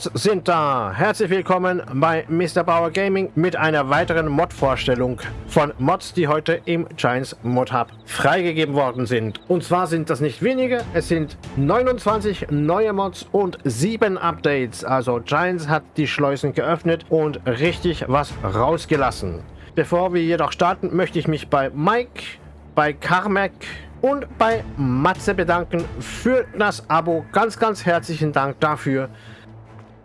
Mods sind da. Herzlich willkommen bei Mr. Bauer Gaming mit einer weiteren Mod-Vorstellung von Mods, die heute im Giants Mod Hub freigegeben worden sind. Und zwar sind das nicht wenige, es sind 29 neue Mods und 7 Updates. Also Giants hat die Schleusen geöffnet und richtig was rausgelassen. Bevor wir jedoch starten, möchte ich mich bei Mike, bei Carmack und bei Matze bedanken für das Abo. Ganz, ganz herzlichen Dank dafür.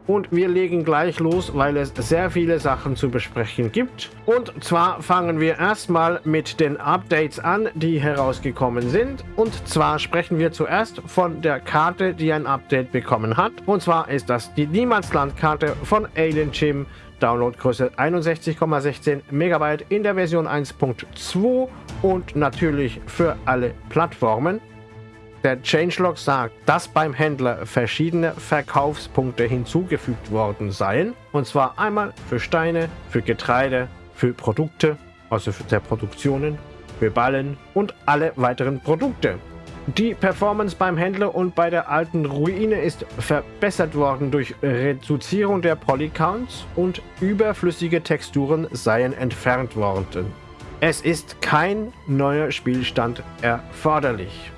Und wir legen gleich los, weil es sehr viele Sachen zu besprechen gibt. Und zwar fangen wir erstmal mit den Updates an, die herausgekommen sind. Und zwar sprechen wir zuerst von der Karte, die ein Update bekommen hat. Und zwar ist das die Niemandsland-Karte von Alien Gym. Downloadgröße 61,16 Megabyte in der Version 1.2 und natürlich für alle Plattformen. Der Changelog sagt, dass beim Händler verschiedene Verkaufspunkte hinzugefügt worden seien. Und zwar einmal für Steine, für Getreide, für Produkte, also für der Produktionen, für Ballen und alle weiteren Produkte. Die Performance beim Händler und bei der alten Ruine ist verbessert worden durch Reduzierung der Polycounts und überflüssige Texturen seien entfernt worden. Es ist kein neuer Spielstand erforderlich.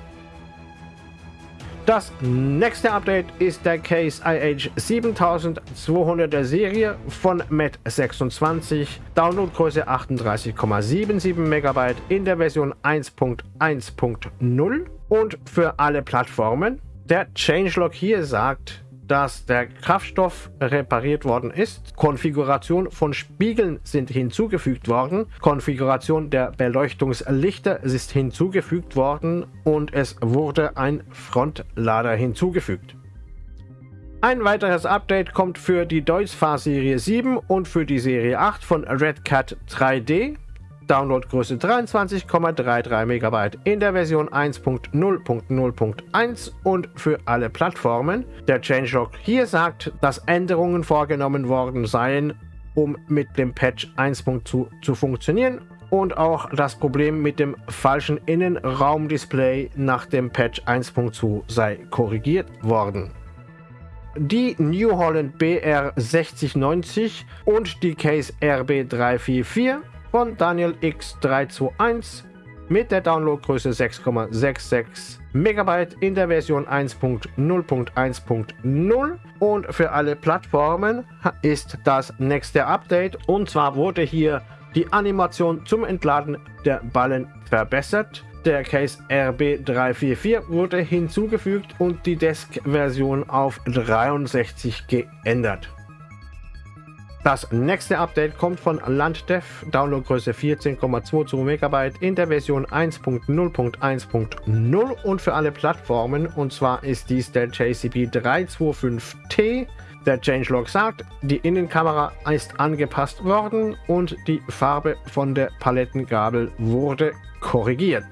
Das nächste Update ist der Case IH 7200 der Serie von MET26, Downloadgröße 38,77 MB in der Version 1.1.0 und für alle Plattformen. Der Changelog hier sagt, dass der Kraftstoff repariert worden ist. Konfiguration von Spiegeln sind hinzugefügt worden. Konfiguration der Beleuchtungslichter ist hinzugefügt worden und es wurde ein Frontlader hinzugefügt. Ein weiteres Update kommt für die Deutz-Fahr Serie 7 und für die Serie 8 von Red Cat 3D. Downloadgröße 23,33 MB in der Version 1.0.0.1 und für alle Plattformen. Der Changelog hier sagt, dass Änderungen vorgenommen worden seien, um mit dem Patch 1.2 zu funktionieren und auch das Problem mit dem falschen Innenraumdisplay nach dem Patch 1.2 sei korrigiert worden. Die New Holland BR 6090 und die Case RB 344 von Daniel X321 mit der Downloadgröße 6,66 MB in der Version 1.0.1.0 und für alle Plattformen ist das nächste Update und zwar wurde hier die Animation zum Entladen der Ballen verbessert. Der Case RB344 wurde hinzugefügt und die Desk-Version auf 63 geändert. Das nächste Update kommt von Landdev, Downloadgröße 14,22 MB in der Version 1.0.1.0 und für alle Plattformen. Und zwar ist dies der JCB 325T. Der Changelog sagt, die Innenkamera ist angepasst worden und die Farbe von der Palettengabel wurde korrigiert.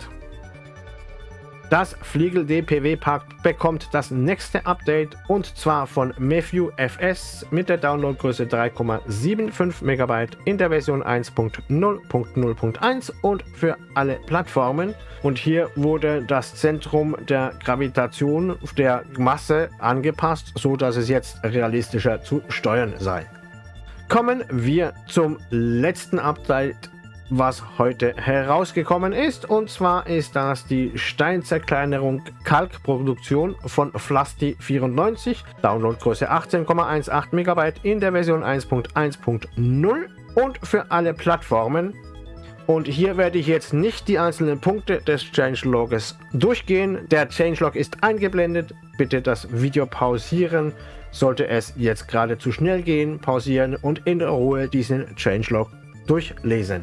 Das Fliegel DPW Pack bekommt das nächste Update und zwar von Matthew FS mit der Downloadgröße 3,75 MB in der Version 1.0.0.1 und für alle Plattformen. Und hier wurde das Zentrum der Gravitation der Masse angepasst, so dass es jetzt realistischer zu steuern sei. Kommen wir zum letzten Update was heute herausgekommen ist. Und zwar ist das die Steinzerkleinerung Kalkproduktion von Flasti 94, Downloadgröße 18,18 MB in der Version 1.1.0 und für alle Plattformen. Und hier werde ich jetzt nicht die einzelnen Punkte des Changelogs durchgehen. Der Changelog ist eingeblendet. Bitte das Video pausieren. Sollte es jetzt gerade zu schnell gehen, pausieren und in Ruhe diesen Changelog durchlesen.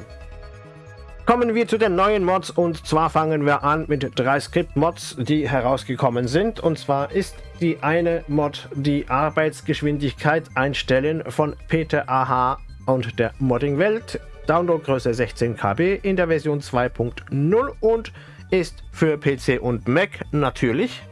Kommen wir zu den neuen Mods und zwar fangen wir an mit drei Script-Mods, die herausgekommen sind. Und zwar ist die eine Mod die Arbeitsgeschwindigkeit einstellen von Peter AH und der Modding-Welt. Downloadgröße 16 KB in der Version 2.0 und ist für PC und Mac natürlich.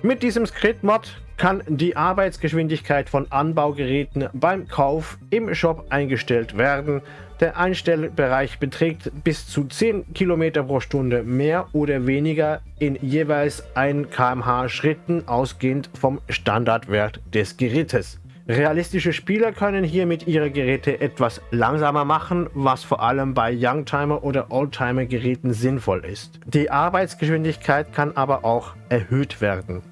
Mit diesem Script-Mod kann die Arbeitsgeschwindigkeit von Anbaugeräten beim Kauf im Shop eingestellt werden. Der Einstellbereich beträgt bis zu 10 km pro Stunde mehr oder weniger in jeweils 1 km/h Schritten ausgehend vom Standardwert des Gerätes. Realistische Spieler können hiermit ihre Geräte etwas langsamer machen, was vor allem bei Youngtimer oder Oldtimer Geräten sinnvoll ist. Die Arbeitsgeschwindigkeit kann aber auch erhöht werden.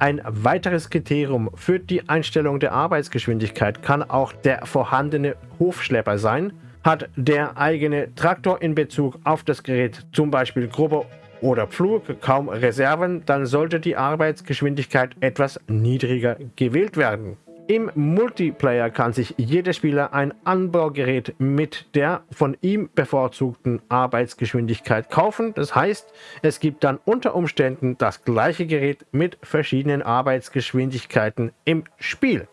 Ein weiteres Kriterium für die Einstellung der Arbeitsgeschwindigkeit kann auch der vorhandene Hofschlepper sein. Hat der eigene Traktor in Bezug auf das Gerät zum Beispiel grobe oder Pflug kaum Reserven, dann sollte die Arbeitsgeschwindigkeit etwas niedriger gewählt werden. Im Multiplayer kann sich jeder Spieler ein Anbaugerät mit der von ihm bevorzugten Arbeitsgeschwindigkeit kaufen. Das heißt, es gibt dann unter Umständen das gleiche Gerät mit verschiedenen Arbeitsgeschwindigkeiten im Spiel.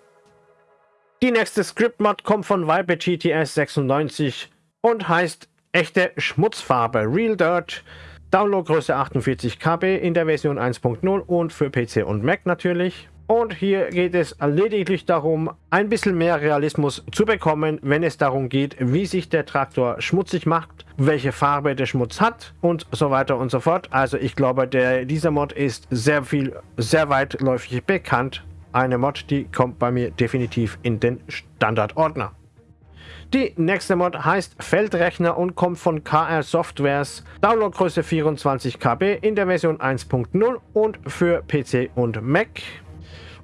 Die nächste Script-Mod kommt von Viper GTS 96 und heißt echte Schmutzfarbe Real Dirt. Downloadgröße 48 KB in der Version 1.0 und für PC und Mac natürlich. Und hier geht es lediglich darum, ein bisschen mehr Realismus zu bekommen, wenn es darum geht, wie sich der Traktor schmutzig macht, welche Farbe der Schmutz hat und so weiter und so fort. Also ich glaube, der, dieser Mod ist sehr viel, sehr weitläufig bekannt. Eine Mod, die kommt bei mir definitiv in den Standardordner. Die nächste Mod heißt Feldrechner und kommt von KR Softwares. Downloadgröße 24 KB in der Version 1.0 und für PC und Mac.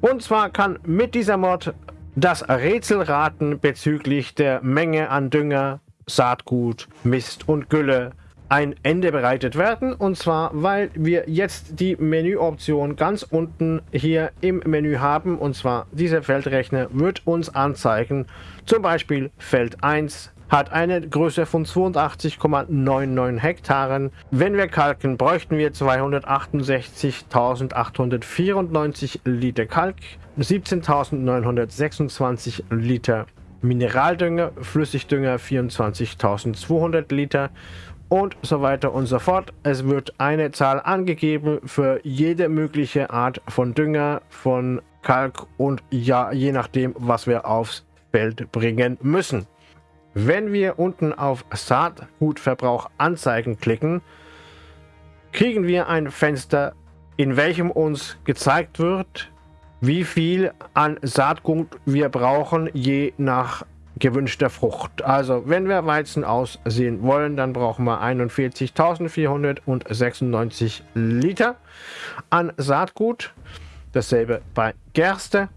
Und zwar kann mit dieser Mod das Rätselraten bezüglich der Menge an Dünger, Saatgut, Mist und Gülle ein Ende bereitet werden. Und zwar, weil wir jetzt die Menüoption ganz unten hier im Menü haben. Und zwar, dieser Feldrechner wird uns anzeigen, zum Beispiel Feld 1 hat eine Größe von 82,99 Hektaren. Wenn wir kalken, bräuchten wir 268.894 Liter Kalk, 17.926 Liter Mineraldünger, Flüssigdünger 24.200 Liter und so weiter und so fort. Es wird eine Zahl angegeben für jede mögliche Art von Dünger, von Kalk und ja, je nachdem, was wir aufs Feld bringen müssen. Wenn wir unten auf Saatgutverbrauch anzeigen klicken, kriegen wir ein Fenster, in welchem uns gezeigt wird, wie viel an Saatgut wir brauchen, je nach gewünschter Frucht. Also wenn wir Weizen aussehen wollen, dann brauchen wir 41.496 Liter an Saatgut. Dasselbe bei Gerste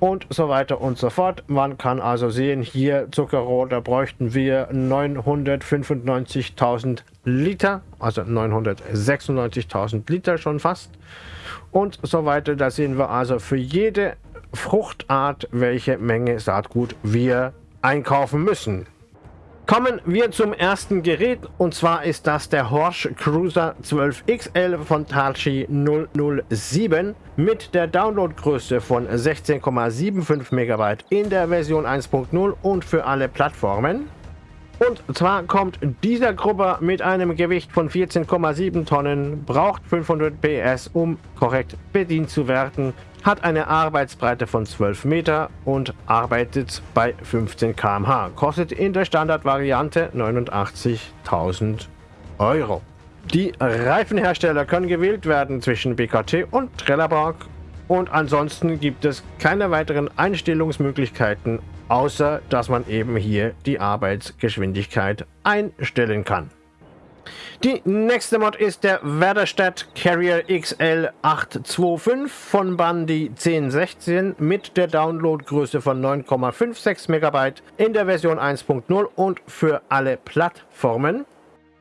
und so weiter und so fort. Man kann also sehen, hier Zuckerrohr, da bräuchten wir 995.000 Liter, also 996.000 Liter schon fast und so weiter. Da sehen wir also für jede Fruchtart, welche Menge Saatgut wir einkaufen müssen. Kommen wir zum ersten Gerät und zwar ist das der Horsch Cruiser 12XL von Talchi 007 mit der Downloadgröße von 16,75 MB in der Version 1.0 und für alle Plattformen. Und zwar kommt dieser Grubber mit einem Gewicht von 14,7 Tonnen, braucht 500 PS, um korrekt bedient zu werden, hat eine Arbeitsbreite von 12 Meter und arbeitet bei 15 km/h. Kostet in der Standardvariante 89.000 Euro. Die Reifenhersteller können gewählt werden zwischen BKT und Trelleborg und ansonsten gibt es keine weiteren Einstellungsmöglichkeiten außer dass man eben hier die Arbeitsgeschwindigkeit einstellen kann. Die nächste Mod ist der Werderstadt Carrier XL 825 von Bandy 1016 mit der Downloadgröße von 9,56 MB in der Version 1.0 und für alle Plattformen.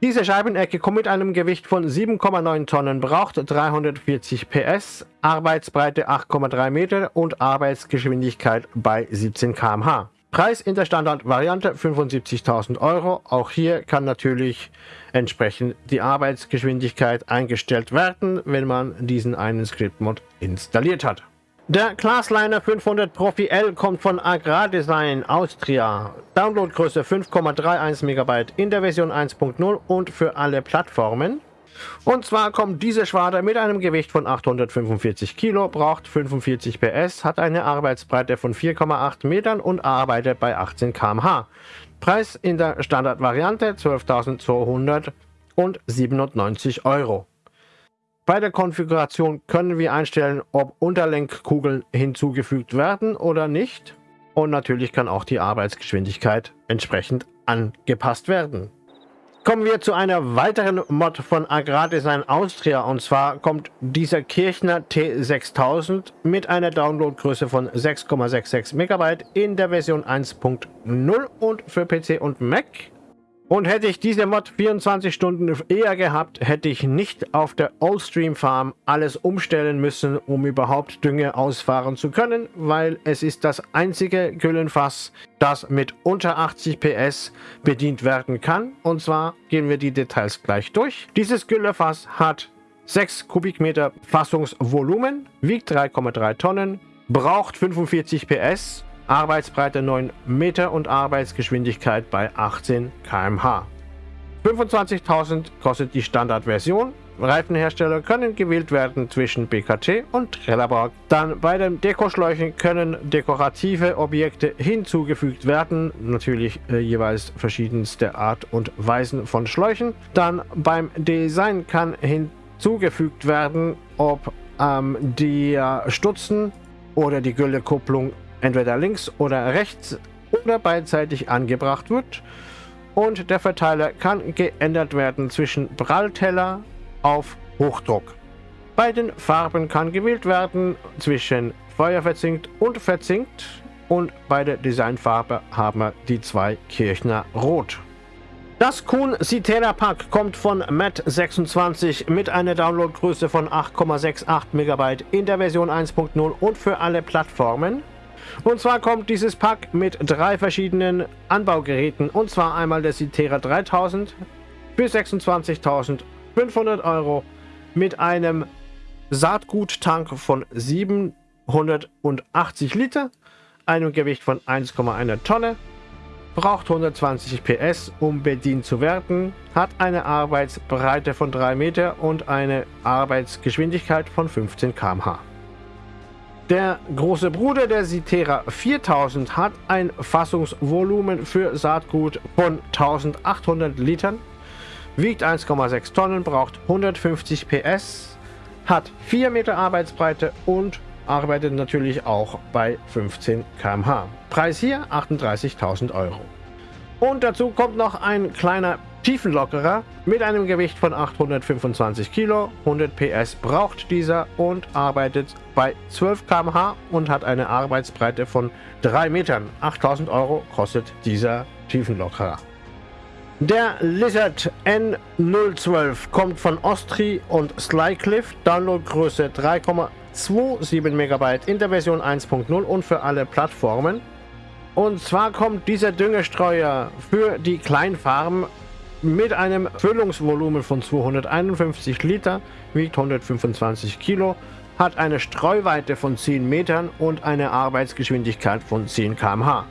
Diese Scheibenecke kommt mit einem Gewicht von 7,9 Tonnen, braucht 340 PS, Arbeitsbreite 8,3 Meter und Arbeitsgeschwindigkeit bei 17 km/h. Preis in der Standardvariante 75.000 Euro. Auch hier kann natürlich entsprechend die Arbeitsgeschwindigkeit eingestellt werden, wenn man diesen einen Script-Mod installiert hat. Der Classliner 500 Profi L kommt von Agrardesign Austria. Downloadgröße 5,31 MB in der Version 1.0 und für alle Plattformen. Und zwar kommt diese Schwader mit einem Gewicht von 845 Kilo, braucht 45 PS, hat eine Arbeitsbreite von 4,8 Metern und arbeitet bei 18 km/h. Preis in der Standardvariante 12.297 Euro. Bei der Konfiguration können wir einstellen, ob Unterlenkkugeln hinzugefügt werden oder nicht. und natürlich kann auch die Arbeitsgeschwindigkeit entsprechend angepasst werden. Kommen wir zu einer weiteren Mod von Agrardesign Austria. Und zwar kommt dieser Kirchner T6000 mit einer Downloadgröße von 6,66 MB in der Version 1.0 und für PC und Mac und hätte ich diese Mod 24 Stunden eher gehabt, hätte ich nicht auf der Oldstream Farm alles umstellen müssen, um überhaupt Dünge ausfahren zu können, weil es ist das einzige Güllenfass, das mit unter 80 PS bedient werden kann. Und zwar gehen wir die Details gleich durch. Dieses Güllefass hat 6 Kubikmeter Fassungsvolumen, wiegt 3,3 Tonnen, braucht 45 PS Arbeitsbreite 9 Meter und Arbeitsgeschwindigkeit bei 18 km/h. 25.000 kostet die Standardversion. Reifenhersteller können gewählt werden zwischen BKT und Trelleborg. Dann bei den Dekoschläuchen können dekorative Objekte hinzugefügt werden, natürlich äh, jeweils verschiedenste Art und Weisen von Schläuchen. Dann beim Design kann hinzugefügt werden, ob ähm, die Stutzen oder die Güllekupplung entweder links oder rechts oder beidseitig angebracht wird und der Verteiler kann geändert werden zwischen Prallteller auf Hochdruck. Bei den Farben kann gewählt werden zwischen Feuerverzinkt und Verzinkt und bei der Designfarbe haben wir die zwei Kirchner Rot. Das Kuhn Citera Pack kommt von Matt26 mit einer Downloadgröße von 8,68 MB in der Version 1.0 und für alle Plattformen. Und zwar kommt dieses Pack mit drei verschiedenen Anbaugeräten. Und zwar einmal der Citera 3000 für 26.500 Euro mit einem Saatguttank von 780 Liter, einem Gewicht von 1,1 Tonne, braucht 120 PS, um bedient zu werden, hat eine Arbeitsbreite von 3 Meter und eine Arbeitsgeschwindigkeit von 15 km/h. Der große Bruder der Citera 4000 hat ein Fassungsvolumen für Saatgut von 1800 Litern, wiegt 1,6 Tonnen, braucht 150 PS, hat 4 Meter Arbeitsbreite und arbeitet natürlich auch bei 15 km/h. Preis hier 38.000 Euro. Und dazu kommt noch ein kleiner Tiefenlockerer mit einem Gewicht von 825 Kilo, 100 PS braucht dieser und arbeitet bei 12 km/h und hat eine Arbeitsbreite von 3 Metern. 8000 Euro kostet dieser Tiefenlockerer. Der Lizard N012 kommt von Ostri und Slycliffe, Downloadgröße 3,27 MB in der Version 1.0 und für alle Plattformen. Und zwar kommt dieser Düngestreuer für die Kleinfarmen mit einem Füllungsvolumen von 251 Liter, wiegt 125 Kilo, hat eine Streuweite von 10 Metern und eine Arbeitsgeschwindigkeit von 10 km/h.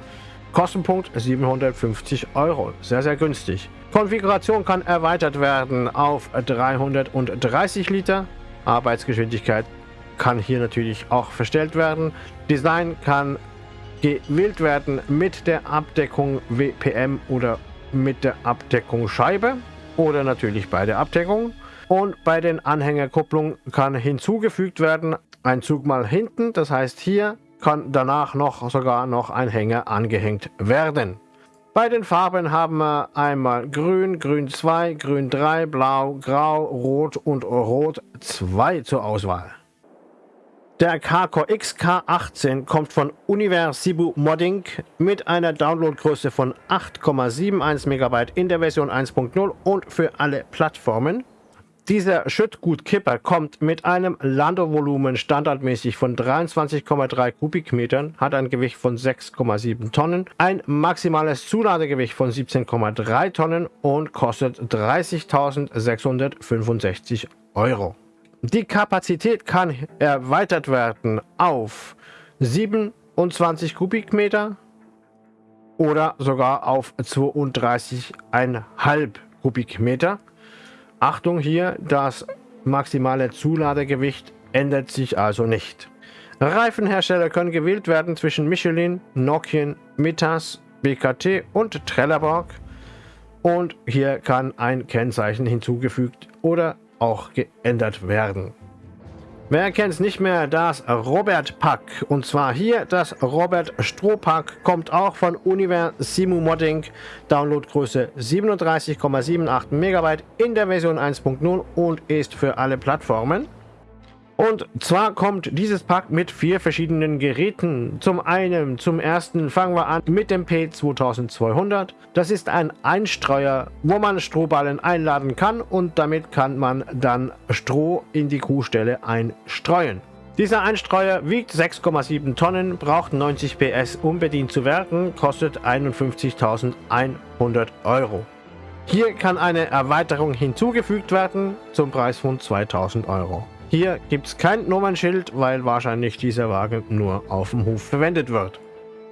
Kostenpunkt 750 Euro, sehr sehr günstig. Konfiguration kann erweitert werden auf 330 Liter. Arbeitsgeschwindigkeit kann hier natürlich auch verstellt werden. Design kann gewählt werden mit der Abdeckung WPM oder mit der Abdeckung Scheibe oder natürlich bei der Abdeckung. Und bei den Anhängerkupplungen kann hinzugefügt werden ein Zug mal hinten. Das heißt, hier kann danach noch sogar noch ein Hänger angehängt werden. Bei den Farben haben wir einmal Grün, Grün 2, Grün 3, Blau, Grau, Rot und Rot 2 zur Auswahl. Der Carcore XK18 kommt von Universibu Modding mit einer Downloadgröße von 8,71 MB in der Version 1.0 und für alle Plattformen. Dieser Schüttgutkipper kommt mit einem Landevolumen standardmäßig von 23,3 Kubikmetern, hat ein Gewicht von 6,7 Tonnen, ein maximales Zuladegewicht von 17,3 Tonnen und kostet 30.665 Euro. Die Kapazität kann erweitert werden auf 27 Kubikmeter oder sogar auf 32,5 Kubikmeter. Achtung hier, das maximale Zuladegewicht ändert sich also nicht. Reifenhersteller können gewählt werden zwischen Michelin, Nokian, Mitas, BKT und Trelleborg. Und hier kann ein Kennzeichen hinzugefügt oder auch geändert werden. Wer kennt es nicht mehr, das Robert Pack. Und zwar hier das Robert Strohpack kommt auch von Univer Simu Modding. Downloadgröße 37,78 MB in der Version 1.0 und ist für alle Plattformen. Und zwar kommt dieses Pack mit vier verschiedenen Geräten. Zum einen, zum ersten fangen wir an mit dem P2200. Das ist ein Einstreuer, wo man Strohballen einladen kann und damit kann man dann Stroh in die Kuhstelle einstreuen. Dieser Einstreuer wiegt 6,7 Tonnen, braucht 90 PS, um bedient zu werden, kostet 51.100 Euro. Hier kann eine Erweiterung hinzugefügt werden zum Preis von 2000 Euro. Hier gibt es kein Nummernschild, weil wahrscheinlich dieser Wagen nur auf dem Hof verwendet wird.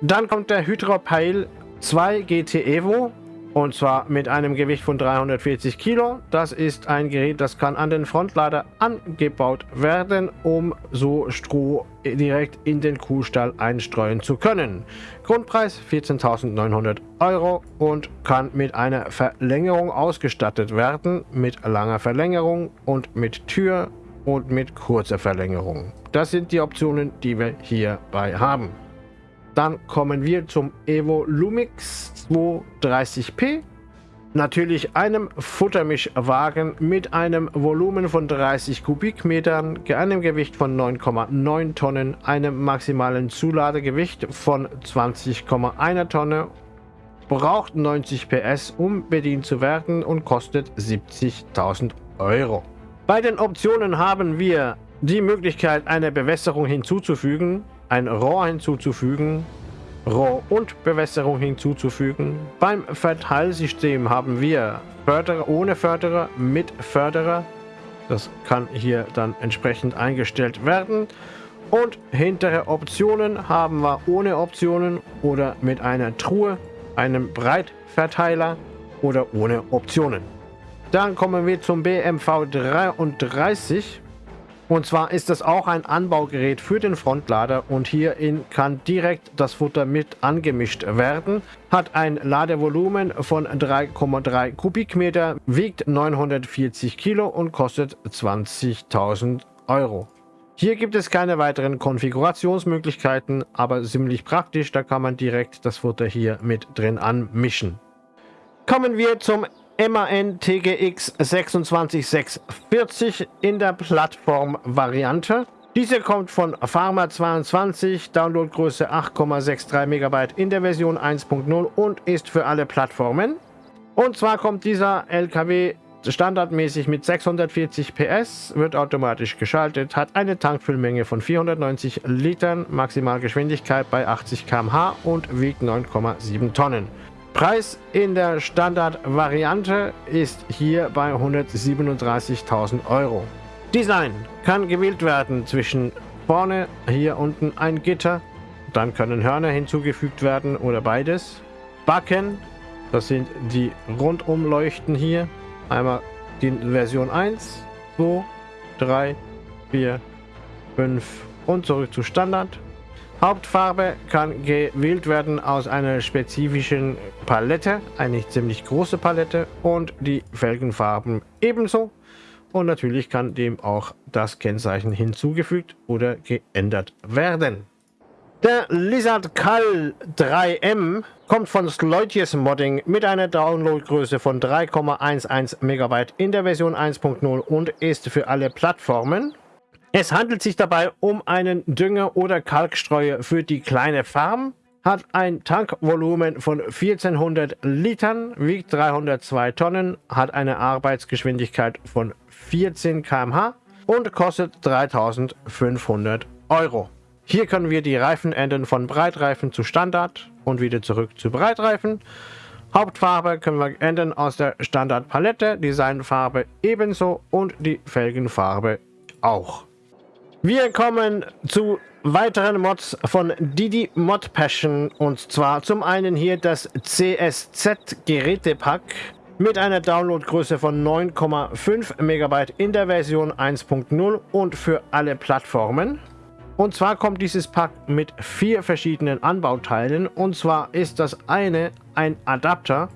Dann kommt der Hydropeil 2 GT Evo und zwar mit einem Gewicht von 340 Kilo. Das ist ein Gerät, das kann an den Frontlader angebaut werden, um so Stroh direkt in den Kuhstall einstreuen zu können. Grundpreis 14.900 Euro und kann mit einer Verlängerung ausgestattet werden, mit langer Verlängerung und mit Tür und mit kurzer Verlängerung. Das sind die Optionen, die wir hierbei haben. Dann kommen wir zum Evo Lumix 230p. Natürlich einem Futtermischwagen mit einem Volumen von 30 Kubikmetern, einem Gewicht von 9,9 Tonnen, einem maximalen Zuladegewicht von 20,1 Tonne, braucht 90 PS, um bedient zu werden und kostet 70.000 Euro. Bei den Optionen haben wir die Möglichkeit, eine Bewässerung hinzuzufügen, ein Rohr hinzuzufügen, Rohr und Bewässerung hinzuzufügen. Beim Verteilsystem haben wir Förderer ohne Förderer, mit Förderer. Das kann hier dann entsprechend eingestellt werden. Und hintere Optionen haben wir ohne Optionen oder mit einer Truhe, einem Breitverteiler oder ohne Optionen. Dann kommen wir zum BMV 33. Und zwar ist das auch ein Anbaugerät für den Frontlader und hierin kann direkt das Futter mit angemischt werden. Hat ein Ladevolumen von 3,3 Kubikmeter, wiegt 940 Kilo und kostet 20.000 Euro. Hier gibt es keine weiteren Konfigurationsmöglichkeiten, aber ziemlich praktisch, da kann man direkt das Futter hier mit drin anmischen. Kommen wir zum MAN TGX 26640 in der Plattform-Variante. Diese kommt von Pharma22, Downloadgröße 8,63 MB in der Version 1.0 und ist für alle Plattformen. Und zwar kommt dieser LKW standardmäßig mit 640 PS, wird automatisch geschaltet, hat eine Tankfüllmenge von 490 Litern, Maximalgeschwindigkeit bei 80 km/h und wiegt 9,7 Tonnen. Preis in der Standard-Variante ist hier bei 137.000 Euro. Design kann gewählt werden zwischen vorne, hier unten ein Gitter, dann können Hörner hinzugefügt werden oder beides. Backen, das sind die Rundumleuchten hier. Einmal die Version 1, 2, 3, 4, 5 und zurück zu Standard. Hauptfarbe kann gewählt werden aus einer spezifischen Palette, eine ziemlich große Palette und die Felgenfarben ebenso. Und natürlich kann dem auch das Kennzeichen hinzugefügt oder geändert werden. Der Lizard Call 3M kommt von Sloitius Modding mit einer Downloadgröße von 3,11 MB in der Version 1.0 und ist für alle Plattformen es handelt sich dabei um einen Dünger- oder Kalkstreuer für die kleine Farm, hat ein Tankvolumen von 1400 Litern, wiegt 302 Tonnen, hat eine Arbeitsgeschwindigkeit von 14 km/h und kostet 3500 Euro. Hier können wir die Reifen ändern von Breitreifen zu Standard und wieder zurück zu Breitreifen. Hauptfarbe können wir ändern aus der Standardpalette, Designfarbe ebenso und die Felgenfarbe auch. Wir kommen zu weiteren Mods von Didi Mod Passion und zwar zum einen hier das CSZ Gerätepack mit einer Downloadgröße von 9,5 MB in der Version 1.0 und für alle Plattformen. Und zwar kommt dieses Pack mit vier verschiedenen Anbauteilen und zwar ist das eine ein Adapter,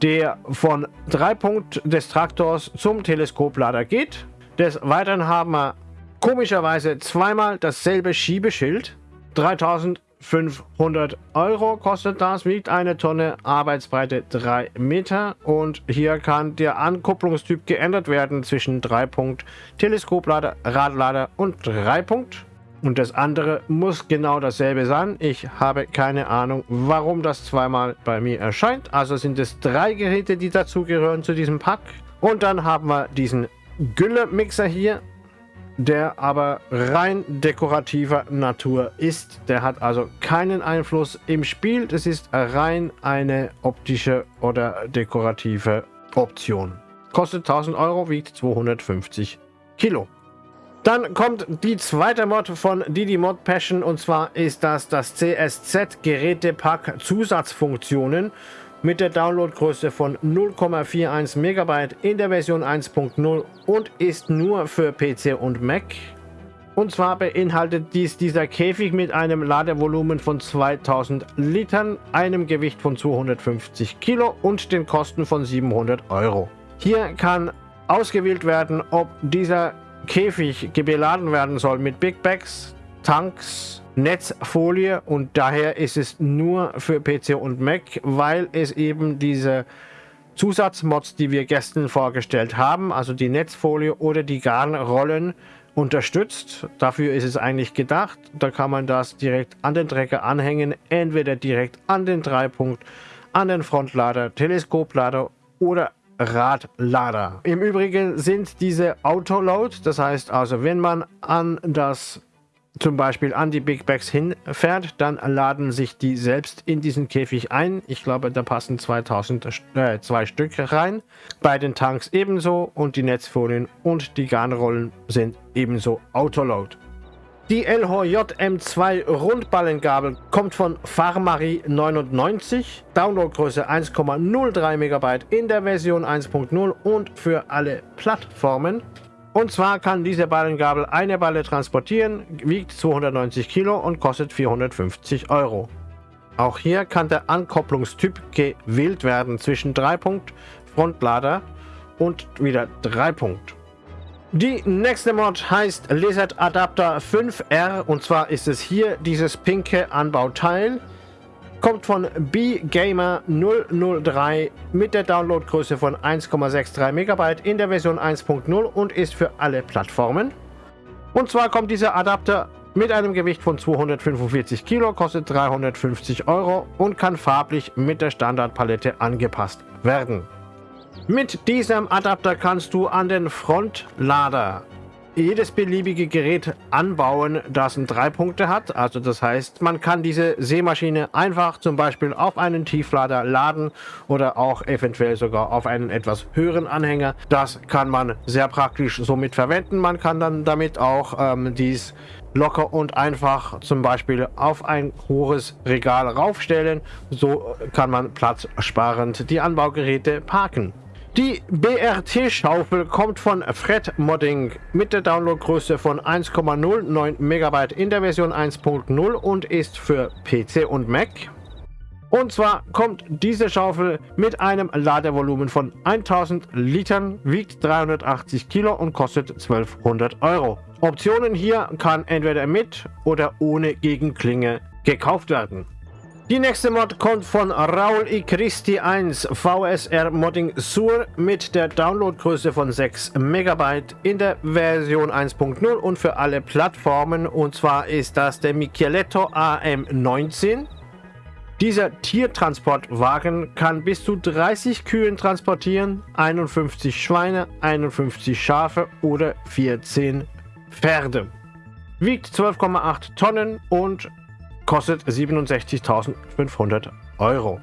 der von 3 Punkt des Traktors zum Teleskoplader geht. Des Weiteren haben wir Komischerweise zweimal dasselbe Schiebeschild. 3500 Euro kostet das, wiegt eine Tonne, Arbeitsbreite 3 Meter und hier kann der Ankupplungstyp geändert werden zwischen 3 Punkt Teleskoplader, Radlader und 3 Punkt. Und das andere muss genau dasselbe sein. Ich habe keine Ahnung, warum das zweimal bei mir erscheint. Also sind es drei Geräte, die dazugehören zu diesem Pack. Und dann haben wir diesen Gülle-Mixer hier der aber rein dekorativer Natur ist. Der hat also keinen Einfluss im Spiel. Das ist rein eine optische oder dekorative Option. Kostet 1000 Euro, wiegt 250 Kilo. Dann kommt die zweite Mod von Didi Mod Passion und zwar ist das das CSZ Gerätepack Zusatzfunktionen mit der Downloadgröße von 0,41 MB in der Version 1.0 und ist nur für PC und Mac. Und zwar beinhaltet dies dieser Käfig mit einem Ladevolumen von 2000 Litern, einem Gewicht von 250 Kilo und den Kosten von 700 Euro. Hier kann ausgewählt werden, ob dieser Käfig beladen werden soll mit Big Bags, Tanks, Netzfolie und daher ist es nur für PC und Mac, weil es eben diese Zusatzmods, die wir gestern vorgestellt haben, also die Netzfolie oder die Garnrollen unterstützt. Dafür ist es eigentlich gedacht. Da kann man das direkt an den Trecker anhängen, entweder direkt an den Dreipunkt, an den Frontlader, Teleskoplader oder Radlader. Im Übrigen sind diese Autoload, das heißt also, wenn man an das zum Beispiel an die Big Bags hinfährt, dann laden sich die selbst in diesen Käfig ein. Ich glaube, da passen 2000, äh, zwei Stück rein. Bei den Tanks ebenso und die Netzfolien und die Garnrollen sind ebenso Autoload. Die LHJ M2 Rundballengabel kommt von Farmari 99, Downloadgröße 1,03 MB in der Version 1.0 und für alle Plattformen. Und zwar kann diese Ballengabel eine Balle transportieren, wiegt 290 Kilo und kostet 450 Euro. Auch hier kann der Ankopplungstyp gewählt werden zwischen 3 Punkt Frontlader und wieder 3 Punkt. Die nächste Mod heißt Lizard Adapter 5R und zwar ist es hier dieses pinke Anbauteil kommt von bgamer 003 mit der Downloadgröße von 1,63 MB in der Version 1.0 und ist für alle Plattformen. Und zwar kommt dieser Adapter mit einem Gewicht von 245 Kilo, kostet 350 Euro und kann farblich mit der Standardpalette angepasst werden. Mit diesem Adapter kannst du an den Frontlader jedes beliebige Gerät anbauen, das drei Punkte hat. Also das heißt, man kann diese Seemaschine einfach zum Beispiel auf einen Tieflader laden oder auch eventuell sogar auf einen etwas höheren Anhänger. Das kann man sehr praktisch somit verwenden. Man kann dann damit auch ähm, dies locker und einfach zum Beispiel auf ein hohes Regal raufstellen. So kann man platzsparend die Anbaugeräte parken. Die BRT-Schaufel kommt von Fred Modding mit der Downloadgröße von 1,09 MB in der Version 1.0 und ist für PC und Mac. Und zwar kommt diese Schaufel mit einem Ladevolumen von 1000 Litern, wiegt 380 Kilo und kostet 1200 Euro. Optionen hier kann entweder mit oder ohne Gegenklinge gekauft werden. Die nächste Mod kommt von Raul I. Christi 1 VSR Modding Sur mit der Downloadgröße von 6 MB in der Version 1.0 und für alle Plattformen. Und zwar ist das der Micheletto AM19. Dieser Tiertransportwagen kann bis zu 30 Kühen transportieren, 51 Schweine, 51 Schafe oder 14 Pferde. Wiegt 12,8 Tonnen und kostet 67.500 Euro.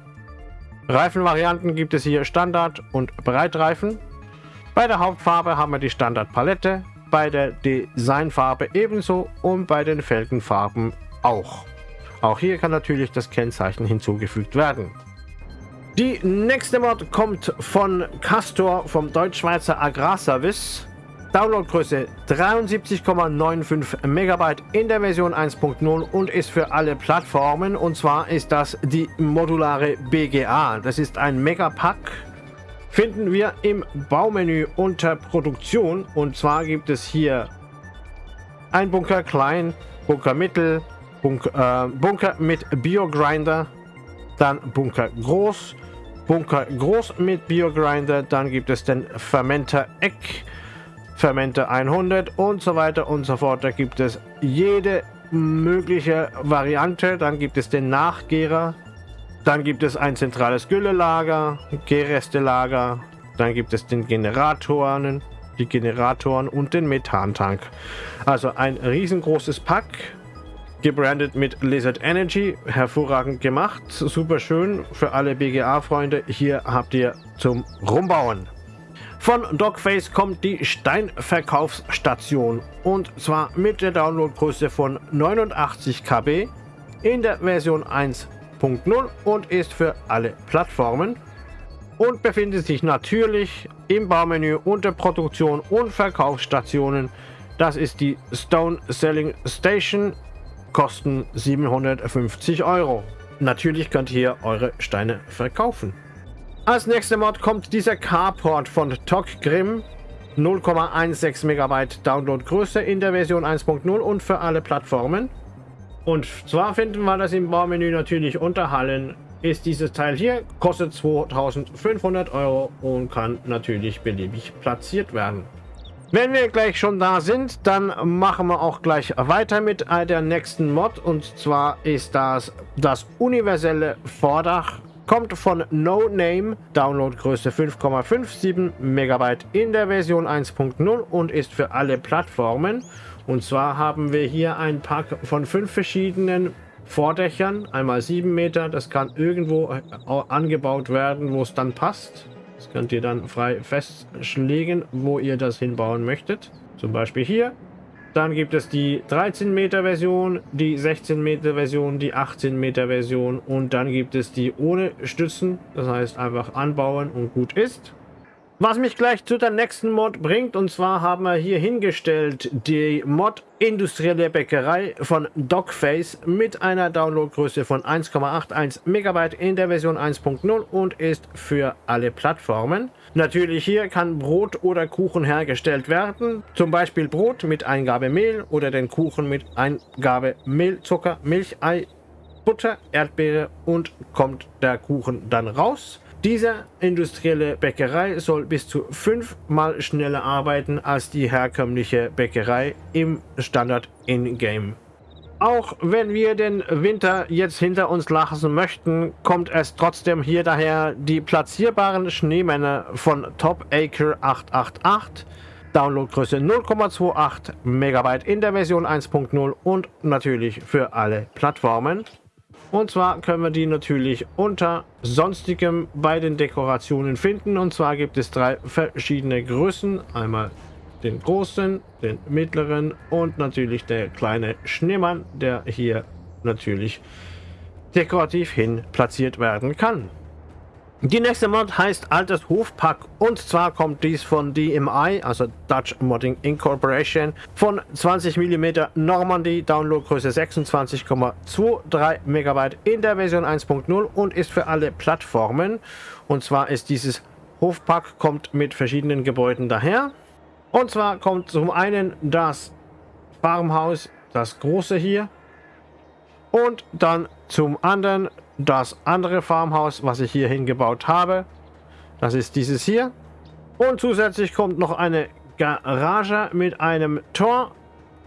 Reifenvarianten gibt es hier Standard- und Breitreifen. Bei der Hauptfarbe haben wir die Standardpalette, bei der Designfarbe ebenso und bei den Felgenfarben auch. Auch hier kann natürlich das Kennzeichen hinzugefügt werden. Die nächste Mod kommt von Castor vom Deutschschweizer Agrarservice. Downloadgröße 73,95 MB in der Version 1.0 und ist für alle Plattformen. Und zwar ist das die modulare BGA. Das ist ein Megapack. Finden wir im Baumenü unter Produktion. Und zwar gibt es hier ein Bunker klein, Bunker mittel, Bunker, äh, Bunker mit Biogrinder, dann Bunker groß, Bunker groß mit Biogrinder, dann gibt es den Fermenter Eck, Fermenter 100 und so weiter und so fort. Da gibt es jede mögliche Variante. Dann gibt es den Nachgärer. Dann gibt es ein zentrales Güllelager, Gärrestelager. Dann gibt es den Generatoren, die Generatoren und den Methantank. Also ein riesengroßes Pack, gebrandet mit Lizard Energy. Hervorragend gemacht, super schön für alle BGA-Freunde. Hier habt ihr zum Rumbauen. Von Dogface kommt die Steinverkaufsstation und zwar mit der Downloadgröße von 89 KB in der Version 1.0 und ist für alle Plattformen und befindet sich natürlich im Baumenü unter Produktion und Verkaufsstationen. Das ist die Stone Selling Station, kosten 750 Euro. Natürlich könnt ihr eure Steine verkaufen. Als nächster Mod kommt dieser Carport von Tok Grimm. 0,16 MB Downloadgröße in der Version 1.0 und für alle Plattformen. Und zwar finden wir das im Baumenü natürlich unter Hallen. Ist dieses Teil hier, kostet 2500 Euro und kann natürlich beliebig platziert werden. Wenn wir gleich schon da sind, dann machen wir auch gleich weiter mit der nächsten Mod. Und zwar ist das das universelle Vordach kommt von No Name, Downloadgröße 5,57 MB in der Version 1.0 und ist für alle Plattformen. Und zwar haben wir hier ein Pack von fünf verschiedenen Vordächern, einmal 7 Meter. Das kann irgendwo angebaut werden, wo es dann passt. Das könnt ihr dann frei festlegen, wo ihr das hinbauen möchtet. Zum Beispiel hier dann gibt es die 13 Meter Version, die 16 Meter Version, die 18 Meter Version und dann gibt es die ohne Stützen. Das heißt einfach anbauen und gut ist. Was mich gleich zu der nächsten Mod bringt, und zwar haben wir hier hingestellt die Mod Industrielle Bäckerei von Dogface mit einer Downloadgröße von 1,81 MB in der Version 1.0 und ist für alle Plattformen. Natürlich hier kann Brot oder Kuchen hergestellt werden, zum Beispiel Brot mit Eingabe Mehl oder den Kuchen mit Eingabe Mehl, Zucker, Milch, Ei, Butter, Erdbeere und kommt der Kuchen dann raus. Diese industrielle Bäckerei soll bis zu fünfmal schneller arbeiten als die herkömmliche Bäckerei im Standard in-game. Auch wenn wir den Winter jetzt hinter uns lassen möchten, kommt es trotzdem hier daher die platzierbaren Schneemänner von Top Acre 888, Downloadgröße 0,28 MB in der Version 1.0 und natürlich für alle Plattformen. Und zwar können wir die natürlich unter sonstigem bei den Dekorationen finden. Und zwar gibt es drei verschiedene Größen. Einmal den großen, den mittleren und natürlich der kleine Schneemann, der hier natürlich dekorativ hin platziert werden kann. Die nächste Mod heißt Altes Hofpack und zwar kommt dies von DMI, also Dutch Modding Incorporation, von 20 mm Normandy, Downloadgröße 26,23 MB in der Version 1.0 und ist für alle Plattformen. Und zwar ist dieses Hofpack kommt mit verschiedenen Gebäuden daher. Und zwar kommt zum einen das Farmhaus, das große hier. Und dann zum anderen das andere Farmhaus, was ich hier hingebaut habe. Das ist dieses hier. Und zusätzlich kommt noch eine Garage mit einem Tor.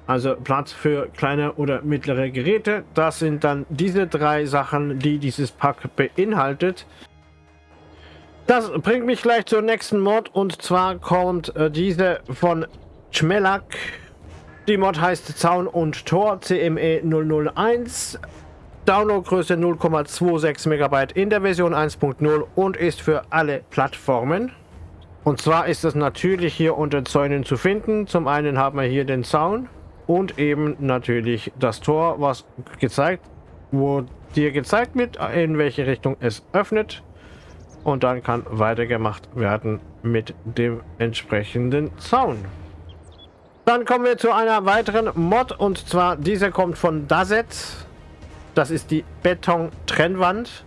Also Platz für kleine oder mittlere Geräte. Das sind dann diese drei Sachen, die dieses Pack beinhaltet. Das bringt mich gleich zur nächsten Mod. Und zwar kommt äh, diese von Schmelak. Die Mod heißt Zaun und Tor CME 001. Downloadgröße 0,26 MB in der Version 1.0 und ist für alle Plattformen. Und zwar ist es natürlich hier unter Zäunen zu finden. Zum einen haben wir hier den Zaun und eben natürlich das Tor, was gezeigt, wo dir gezeigt wird, in welche Richtung es öffnet. Und dann kann weitergemacht werden mit dem entsprechenden Zaun. Dann kommen wir zu einer weiteren Mod und zwar dieser kommt von Dazet. Das ist die Beton-Trennwand.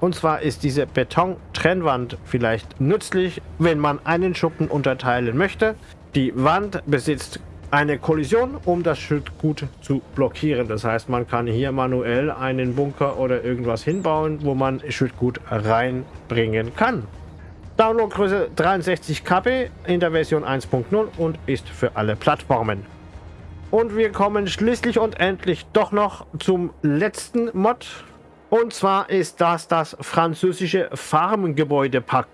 Und zwar ist diese Beton-Trennwand vielleicht nützlich, wenn man einen Schuppen unterteilen möchte. Die Wand besitzt eine Kollision, um das Schüttgut zu blockieren. Das heißt, man kann hier manuell einen Bunker oder irgendwas hinbauen, wo man Schüttgut reinbringen kann. Downloadgröße 63 KB in der Version 1.0 und ist für alle Plattformen. Und wir kommen schließlich und endlich doch noch zum letzten Mod. Und zwar ist das das französische Farmgebäudepack.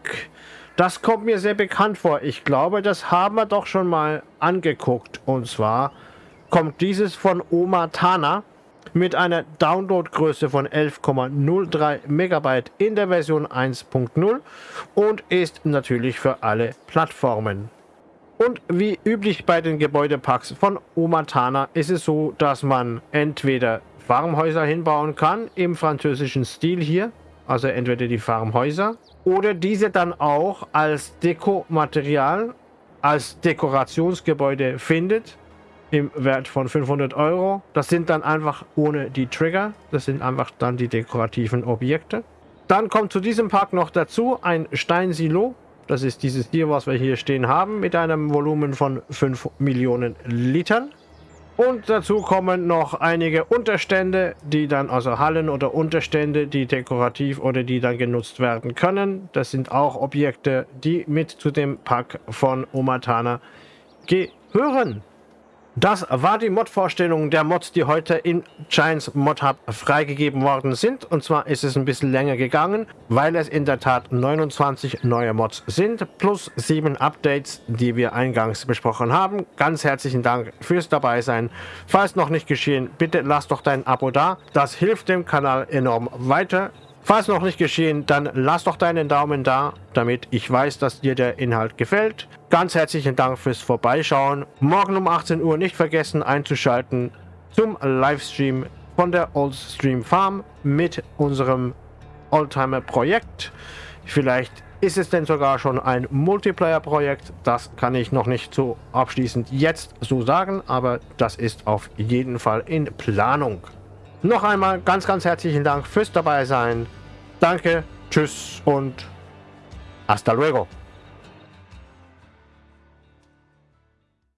Das kommt mir sehr bekannt vor. Ich glaube, das haben wir doch schon mal angeguckt. Und zwar kommt dieses von Oma Tana mit einer Downloadgröße von 11,03 Megabyte in der Version 1.0 und ist natürlich für alle Plattformen. Und wie üblich bei den Gebäudepacks von Omatana ist es so, dass man entweder Farmhäuser hinbauen kann im französischen Stil hier, also entweder die Farmhäuser oder diese dann auch als Dekomaterial, als Dekorationsgebäude findet im Wert von 500 Euro. Das sind dann einfach ohne die Trigger, das sind einfach dann die dekorativen Objekte. Dann kommt zu diesem Pack noch dazu ein Steinsilo. Das ist dieses hier, was wir hier stehen haben, mit einem Volumen von 5 Millionen Litern. Und dazu kommen noch einige Unterstände, die dann, also Hallen oder Unterstände, die dekorativ oder die dann genutzt werden können. Das sind auch Objekte, die mit zu dem Pack von Omatana gehören. Das war die Mod-Vorstellung der Mods, die heute in Giants Mod Hub freigegeben worden sind. Und zwar ist es ein bisschen länger gegangen, weil es in der Tat 29 neue Mods sind, plus 7 Updates, die wir eingangs besprochen haben. Ganz herzlichen Dank fürs dabei sein. Falls noch nicht geschehen, bitte lass doch dein Abo da. Das hilft dem Kanal enorm weiter. Falls noch nicht geschehen, dann lass doch deinen Daumen da, damit ich weiß, dass dir der Inhalt gefällt. Ganz herzlichen Dank fürs Vorbeischauen. Morgen um 18 Uhr nicht vergessen einzuschalten zum Livestream von der Oldstream Farm mit unserem Oldtimer-Projekt. Vielleicht ist es denn sogar schon ein Multiplayer-Projekt. Das kann ich noch nicht so abschließend jetzt so sagen, aber das ist auf jeden Fall in Planung. Noch einmal ganz, ganz herzlichen Dank fürs dabei sein. Danke, tschüss und hasta luego.